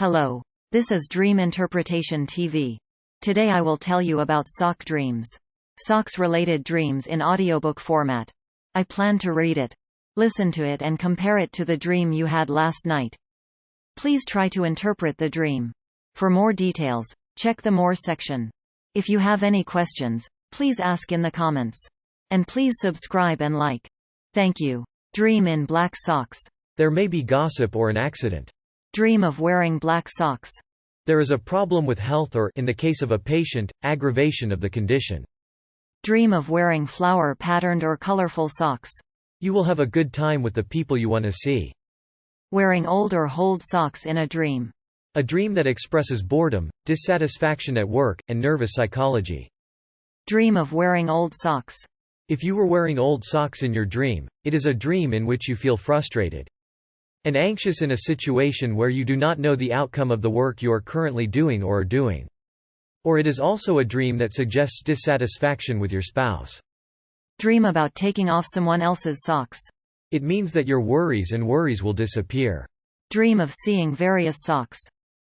Hello. This is Dream Interpretation TV. Today I will tell you about sock dreams. Socks-related dreams in audiobook format. I plan to read it. Listen to it and compare it to the dream you had last night. Please try to interpret the dream. For more details, check the More section. If you have any questions, please ask in the comments. And please subscribe and like. Thank you. Dream in black socks. There may be gossip or an accident. Dream of wearing black socks. There is a problem with health or, in the case of a patient, aggravation of the condition. Dream of wearing flower-patterned or colorful socks. You will have a good time with the people you want to see. Wearing old or hold socks in a dream. A dream that expresses boredom, dissatisfaction at work, and nervous psychology. Dream of wearing old socks. If you were wearing old socks in your dream, it is a dream in which you feel frustrated and anxious in a situation where you do not know the outcome of the work you are currently doing or are doing. Or it is also a dream that suggests dissatisfaction with your spouse. Dream about taking off someone else's socks. It means that your worries and worries will disappear. Dream of seeing various socks.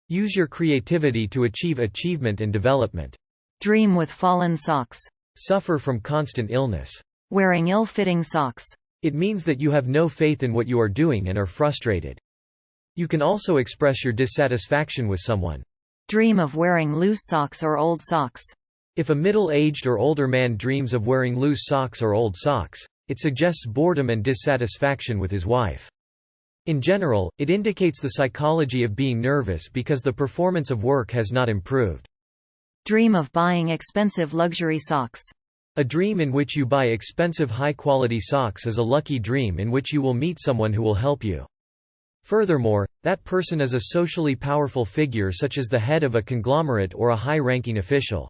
Use your creativity to achieve achievement and development. Dream with fallen socks. Suffer from constant illness. Wearing ill-fitting socks. It means that you have no faith in what you are doing and are frustrated. You can also express your dissatisfaction with someone. Dream of wearing loose socks or old socks. If a middle-aged or older man dreams of wearing loose socks or old socks, it suggests boredom and dissatisfaction with his wife. In general, it indicates the psychology of being nervous because the performance of work has not improved. Dream of buying expensive luxury socks. A dream in which you buy expensive high-quality socks is a lucky dream in which you will meet someone who will help you. Furthermore, that person is a socially powerful figure such as the head of a conglomerate or a high-ranking official.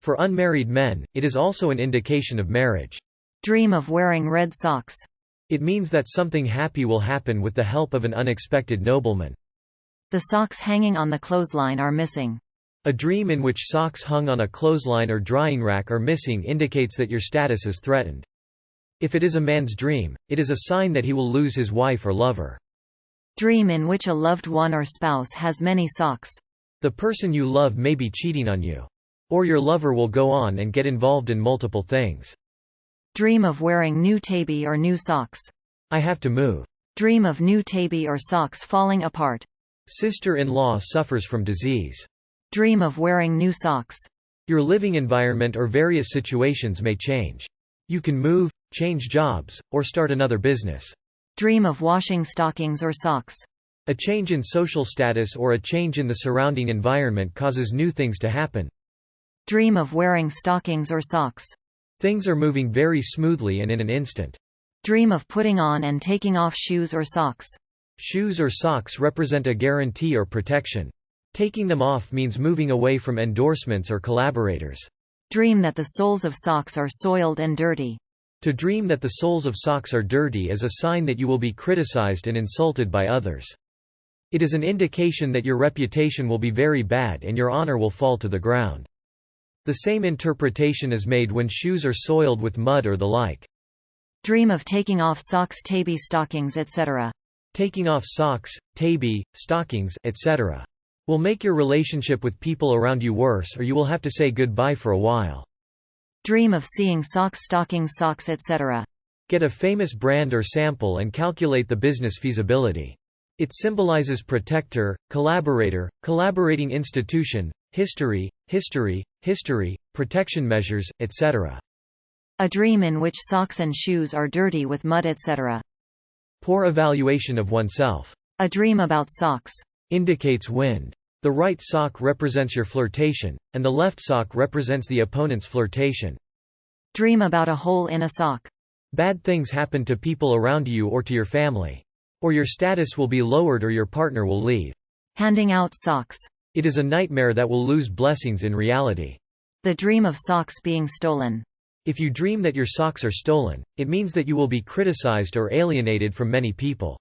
For unmarried men, it is also an indication of marriage. Dream of wearing red socks. It means that something happy will happen with the help of an unexpected nobleman. The socks hanging on the clothesline are missing. A dream in which socks hung on a clothesline or drying rack are missing indicates that your status is threatened. If it is a man's dream, it is a sign that he will lose his wife or lover. Dream in which a loved one or spouse has many socks. The person you love may be cheating on you. Or your lover will go on and get involved in multiple things. Dream of wearing new tabi or new socks. I have to move. Dream of new tabi or socks falling apart. Sister-in-law suffers from disease. Dream of wearing new socks. Your living environment or various situations may change. You can move, change jobs, or start another business. Dream of washing stockings or socks. A change in social status or a change in the surrounding environment causes new things to happen. Dream of wearing stockings or socks. Things are moving very smoothly and in an instant. Dream of putting on and taking off shoes or socks. Shoes or socks represent a guarantee or protection. Taking them off means moving away from endorsements or collaborators. Dream that the soles of socks are soiled and dirty. To dream that the soles of socks are dirty is a sign that you will be criticized and insulted by others. It is an indication that your reputation will be very bad and your honor will fall to the ground. The same interpretation is made when shoes are soiled with mud or the like. Dream of taking off socks tabi stockings etc. Taking off socks, tabi, stockings, etc will make your relationship with people around you worse or you will have to say goodbye for a while. Dream of seeing socks stockings socks etc. Get a famous brand or sample and calculate the business feasibility. It symbolizes protector, collaborator, collaborating institution, history, history, history, protection measures, etc. A dream in which socks and shoes are dirty with mud etc. Poor evaluation of oneself. A dream about socks indicates wind. The right sock represents your flirtation, and the left sock represents the opponent's flirtation. Dream about a hole in a sock. Bad things happen to people around you or to your family. Or your status will be lowered or your partner will leave. Handing out socks. It is a nightmare that will lose blessings in reality. The dream of socks being stolen. If you dream that your socks are stolen, it means that you will be criticized or alienated from many people.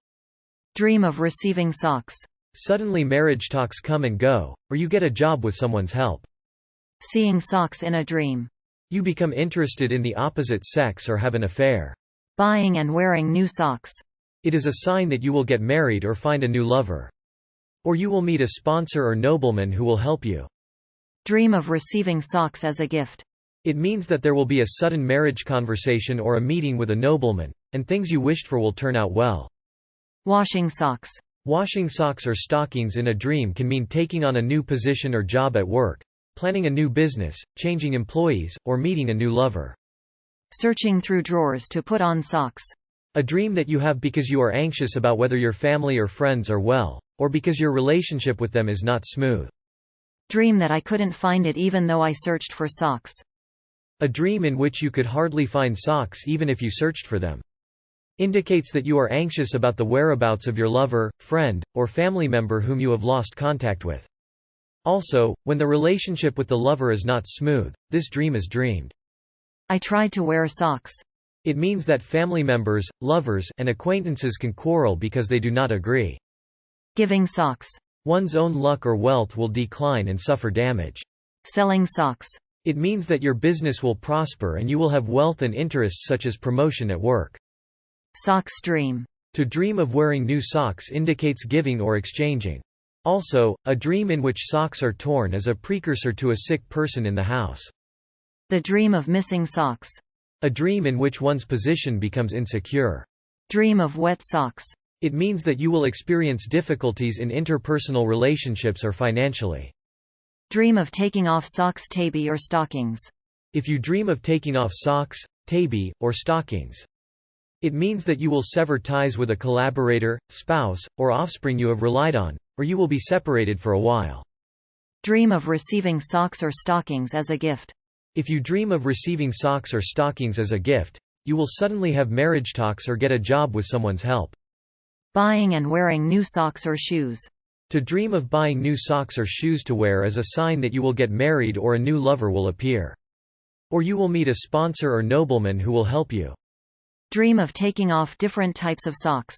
Dream of receiving socks. Suddenly marriage talks come and go, or you get a job with someone's help. Seeing socks in a dream. You become interested in the opposite sex or have an affair. Buying and wearing new socks. It is a sign that you will get married or find a new lover. Or you will meet a sponsor or nobleman who will help you. Dream of receiving socks as a gift. It means that there will be a sudden marriage conversation or a meeting with a nobleman, and things you wished for will turn out well. Washing socks. Washing socks or stockings in a dream can mean taking on a new position or job at work, planning a new business, changing employees, or meeting a new lover. Searching through drawers to put on socks. A dream that you have because you are anxious about whether your family or friends are well, or because your relationship with them is not smooth. Dream that I couldn't find it even though I searched for socks. A dream in which you could hardly find socks even if you searched for them. Indicates that you are anxious about the whereabouts of your lover, friend, or family member whom you have lost contact with. Also, when the relationship with the lover is not smooth, this dream is dreamed. I tried to wear socks. It means that family members, lovers, and acquaintances can quarrel because they do not agree. Giving socks. One's own luck or wealth will decline and suffer damage. Selling socks. It means that your business will prosper and you will have wealth and interests such as promotion at work. Socks dream. To dream of wearing new socks indicates giving or exchanging. Also, a dream in which socks are torn is a precursor to a sick person in the house. The dream of missing socks. A dream in which one's position becomes insecure. Dream of wet socks. It means that you will experience difficulties in interpersonal relationships or financially. Dream of taking off socks tabi or stockings. If you dream of taking off socks, tabi, or stockings, it means that you will sever ties with a collaborator, spouse, or offspring you have relied on, or you will be separated for a while. Dream of receiving socks or stockings as a gift. If you dream of receiving socks or stockings as a gift, you will suddenly have marriage talks or get a job with someone's help. Buying and wearing new socks or shoes. To dream of buying new socks or shoes to wear is a sign that you will get married or a new lover will appear. Or you will meet a sponsor or nobleman who will help you. Dream of taking off different types of socks.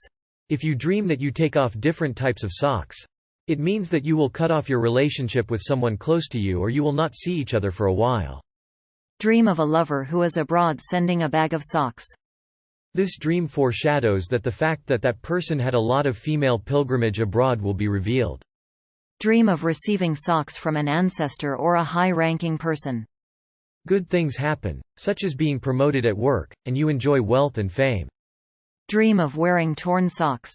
If you dream that you take off different types of socks, it means that you will cut off your relationship with someone close to you or you will not see each other for a while. Dream of a lover who is abroad sending a bag of socks. This dream foreshadows that the fact that that person had a lot of female pilgrimage abroad will be revealed. Dream of receiving socks from an ancestor or a high-ranking person. Good things happen, such as being promoted at work, and you enjoy wealth and fame. Dream of wearing torn socks.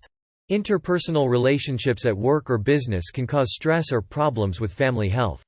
Interpersonal relationships at work or business can cause stress or problems with family health.